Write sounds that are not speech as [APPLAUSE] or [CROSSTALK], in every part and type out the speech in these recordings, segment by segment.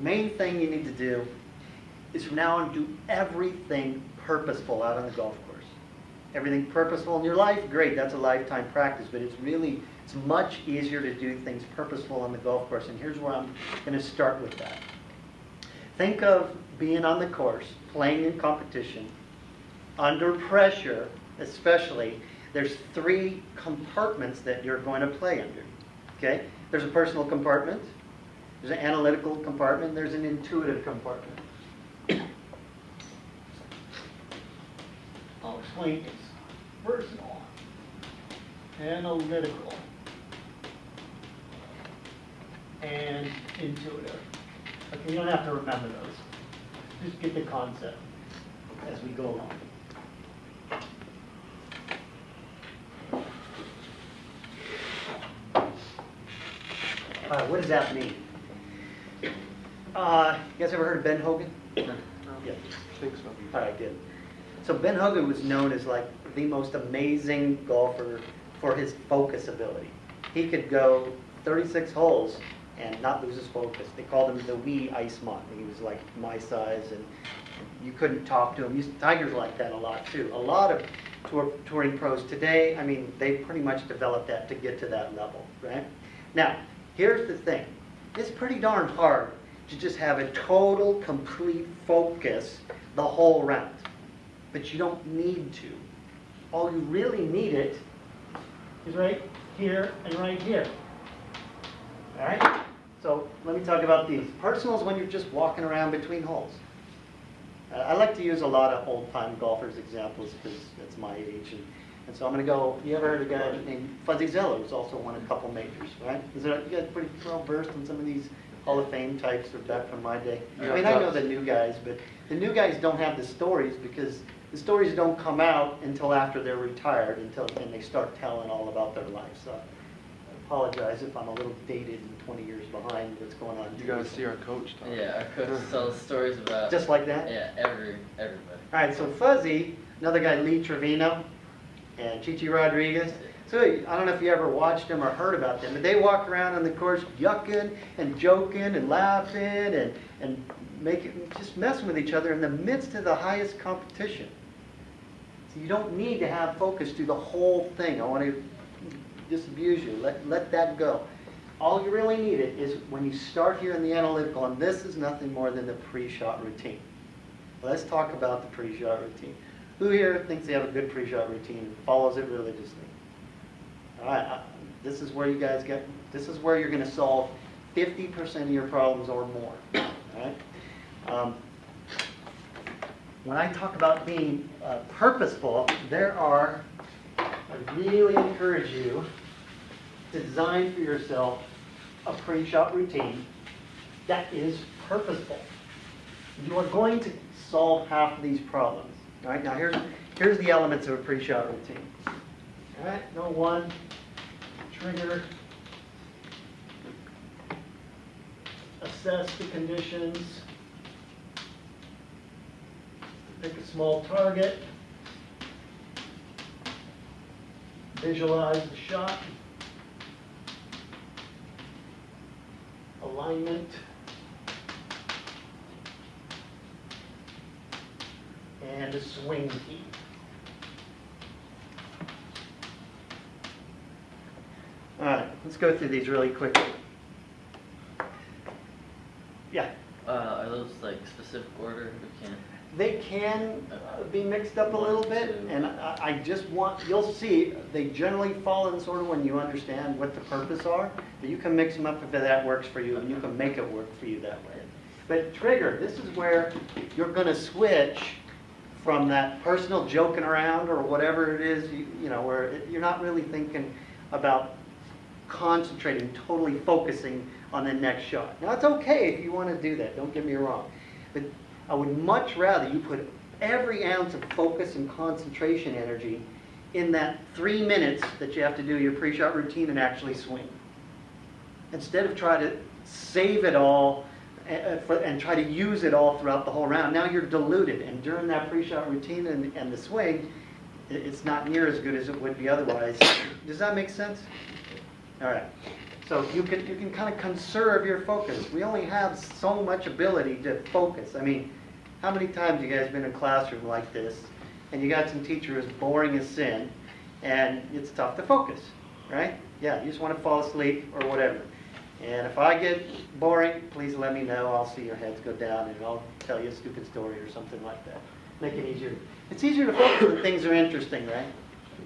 The main thing you need to do is from now on, do everything purposeful out on the golf course. Everything purposeful in your life, great, that's a lifetime practice, but it's really, it's much easier to do things purposeful on the golf course, and here's where I'm gonna start with that. Think of being on the course, playing in competition, under pressure especially, there's three compartments that you're going to play under. Okay? There's a personal compartment, there's an analytical compartment, there's an intuitive compartment. I'll explain this. Personal, analytical, and intuitive. Okay, you don't have to remember those. Just get the concept as we go along. Uh, what does that mean? Uh, you guys ever heard of Ben Hogan? Yeah. I think so. All right, good. So Ben Hogan was known as like the most amazing golfer for his focus ability. He could go 36 holes and not lose his focus. They called him the wee ice monk. He was like my size and you couldn't talk to him. You- Tigers like that a lot too. A lot of tour, touring pros today, I mean, they pretty much developed that to get to that level, right? Now, here's the thing. It's pretty darn hard to just have a total, complete focus the whole round. But you don't need to. All you really need it is right here and right here. All right? So let me talk about these. Personal is when you're just walking around between holes. I like to use a lot of old-time golfers examples because that's my age. And, and so I'm going to go, you ever heard of a guy named Fuzzy Zoeller who's also won a couple majors, right? Is there, you guys pretty well versed in some of these Hall of Fame types or back from my day? I mean, I know the new guys, but the new guys don't have the stories because the stories don't come out until after they're retired, until, and they start telling all about their life. So I apologize if I'm a little dated and 20 years behind what's going on. You gotta see our coach talk. Yeah, our coach [LAUGHS] tells stories about. Just like that? Yeah, every everybody. All right, so Fuzzy, another guy, Lee Trevino, and Chi Chi Rodriguez. So I don't know if you ever watched them or heard about them, but they walk around on the course yucking and joking and laughing and, and making, just messing with each other in the midst of the highest competition. So you don't need to have focus through the whole thing. I want to disabuse you. Let, let that go. All you really need it is when you start here in the analytical, and this is nothing more than the pre-shot routine. Let's talk about the pre-shot routine. Who here thinks they have a good pre-shot routine follows it religiously? All right, I- this is where you guys get, this is where you're gonna solve fifty percent of your problems or more, all right? Um, When I talk about being uh, purposeful, there are, I really encourage you to design for yourself a pre-shot routine that is purposeful. You are going to solve half of these problems. All right, now here's, here's the elements of a pre-shot routine. All right, number one, trigger. Assess the conditions. Pick a small target. Visualize the shot. Alignment. And a swing key. All right, let's go through these really quickly. Yeah, Uh, are those like specific order? We can't. they can uh, be mixed up a little bit, and I I just want, you'll see, they generally fall in sort of when you understand what the purpose are, but you can mix them up if that works for you, and you can make it work for you that way. But trigger, this is where you're gonna switch from that personal joking around or whatever it is, you, you know, where it- you're not really thinking about concentrating, totally focusing on the next shot. Now, it's okay if you want to do that, don't get me wrong. But I would much rather you put every ounce of focus and concentration energy in that three minutes that you have to do your pre-shot routine and actually swing. Instead of try to save it all uh, for- and try to use it all throughout the whole round. Now you're diluted, and during that pre-shot routine and, and the swing, it- it's not near as good as it would be otherwise. Does that make sense? All right. So you can, you can kind of conserve your focus. We only have so much ability to focus. I mean, how many times you guys been in a classroom like this, and you got some teacher who's boring as sin, and it's tough to focus, right? Yeah, you just want to fall asleep or whatever. And if I get boring, please let me know. I'll see your heads go down, and I'll tell you a stupid story or something like that. Make it easier. It's easier to focus when things are interesting, right?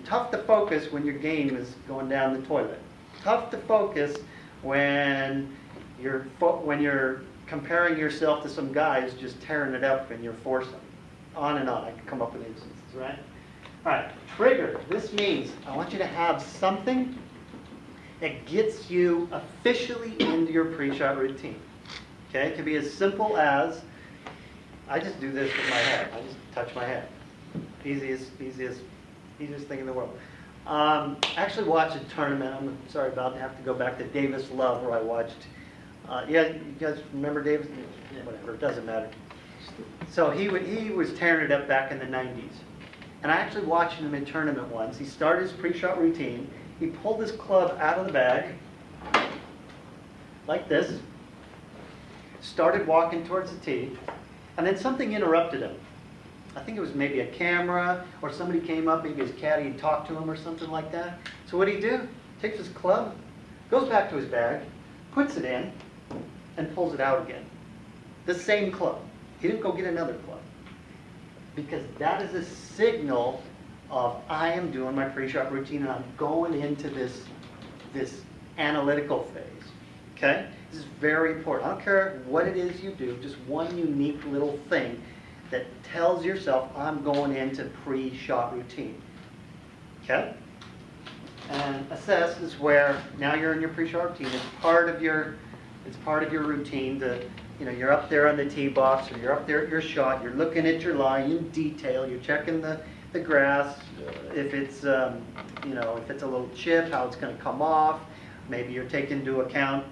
Tough to focus when your game is going down the toilet. Tough to focus when you're when you're comparing yourself to some guy who's just tearing it up and you're forcing. On and on. I can come up with instances, right? All right, trigger. This means I want you to have something that gets you officially into your pre-shot routine. Okay, it can be as simple as I just do this with my head. I just touch my head. Easiest, easiest, easiest thing in the world. Um, I actually watched a tournament. I'm sorry about to have to go back to Davis Love where I watched. Uh, yeah, you guys remember Davis? Whatever, it doesn't matter. So he wa- he was tearing it up back in the 90s. And I actually watched him in a tournament once. He started his pre-shot routine. He pulled his club out of the bag, like this, started walking towards the tee, and then something interrupted him. I think it was maybe a camera, or somebody came up, maybe his caddy and talked to him or something like that. So what did he do? Takes his club, goes back to his bag, puts it in, and pulls it out again. The same club. He didn't go get another club. Because that is a signal of I am doing my pre-shot routine and I'm going into this, this analytical phase. Okay? This is very important. I don't care what it is you do, just one unique little thing that tells yourself I'm going into pre-shot routine. Okay? And assess is where now you're in your pre-shot routine. It's part of your it's part of your routine to you know you're up there on the tee box or you're up there at your shot. You're looking at your line in detail. You're checking the the grass if it's um, you know if it's a little chip how it's going to come off. Maybe you're taking into account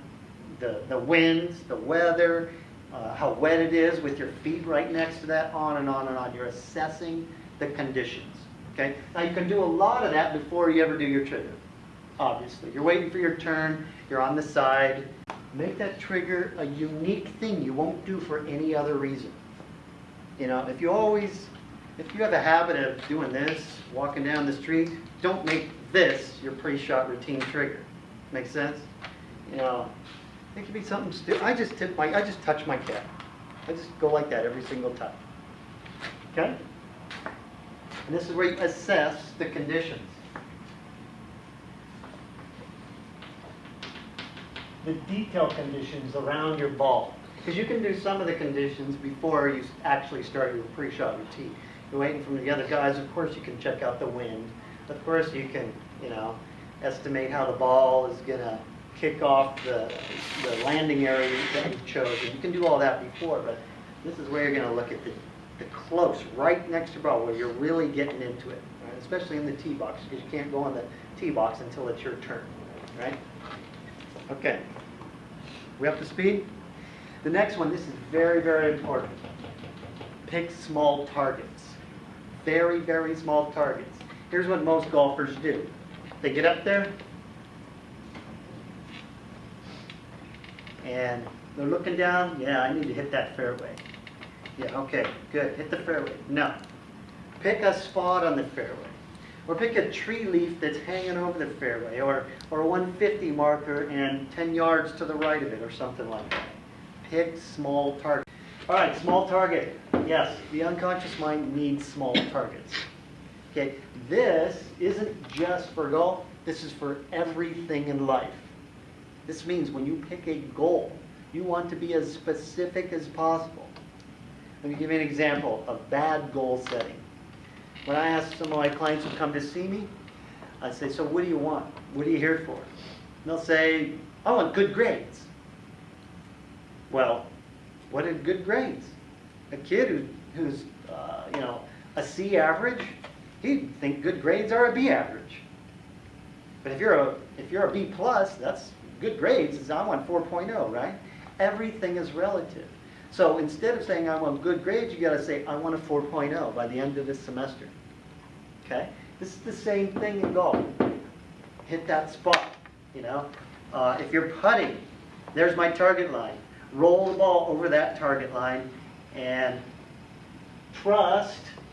the the winds, the weather, uh, how wet it is with your feet right next to that, on and on and on. You're assessing the conditions. Okay? Now you can do a lot of that before you ever do your trigger. Obviously, you're waiting for your turn. You're on the side. Make that trigger a unique thing you won't do for any other reason. You know, if you always, if you have a habit of doing this, walking down the street, don't make this your pre-shot routine trigger. Make sense? You know, it could be something stupid. I just tip my, I just touch my cap. I just go like that every single time. Okay? And this is where you assess the conditions. The detail conditions around your ball. Because you can do some of the conditions before you actually start your pre-shot routine. Waiting for the other guys, of course you can check out the wind. Of course you can, you know, estimate how the ball is gonna kick off the, the landing area that you've chosen. You can do all that before, but this is where you're gonna look at the, the close, right next to ball, where you're really getting into it, right? especially in the tee box, because you can't go on the tee box until it's your turn, right? Okay. We up to speed? The next one, this is very, very important. Pick small targets. Very, very small targets. Here's what most golfers do. They get up there, and they're looking down, yeah, I need to hit that fairway. Yeah, okay, good, hit the fairway. No. Pick a spot on the fairway. Or pick a tree leaf that's hanging over the fairway, or, or a 150 marker and 10 yards to the right of it, or something like that. Pick small target. All right, small target. Yes, the unconscious mind needs small [COUGHS] targets. Okay, this isn't just for golf, this is for everything in life. This means when you pick a goal, you want to be as specific as possible. Let me give you an example of bad goal setting. When I ask some of my clients who come to see me, I say, so what do you want? What are you here for? And they'll say, I want good grades. Well, what are good grades? A kid who, who's, uh, you know, a C average, he'd think good grades are a B average. But if you're a, if you're a B plus, that's good grades, is I want 4.0, right? Everything is relative. So instead of saying I want good grades, you gotta say I want a 4.0 by the end of this semester. Okay? This is the same thing in golf. Hit that spot, you know? Uh, if you're putting, there's my target line. Roll the ball over that target line and trust